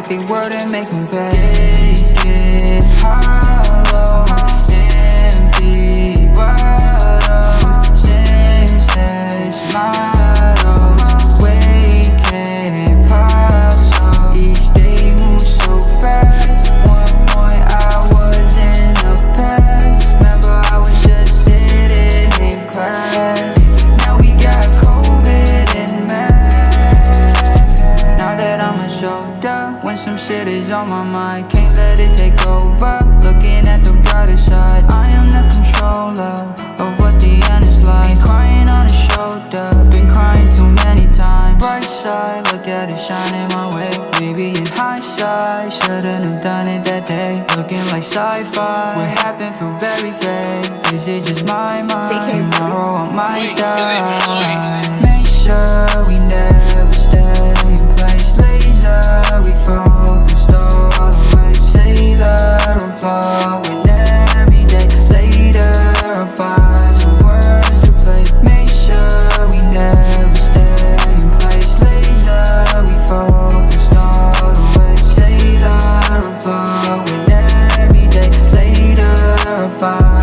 wait Rock they world and make 'em fade some shit is on my mind. Can't let it take over. Looking at the brighter side. I am the controller Of what the end is like. Been crying on his shoulder. Been crying too many times. Bright side, look at it shining my way. Maybe in hindsight Shouldn't have done it that day. Looking like sci-fi. What happened feel very fake. Is it just my mind? JK. Tomorrow I might Wait, is it- die fire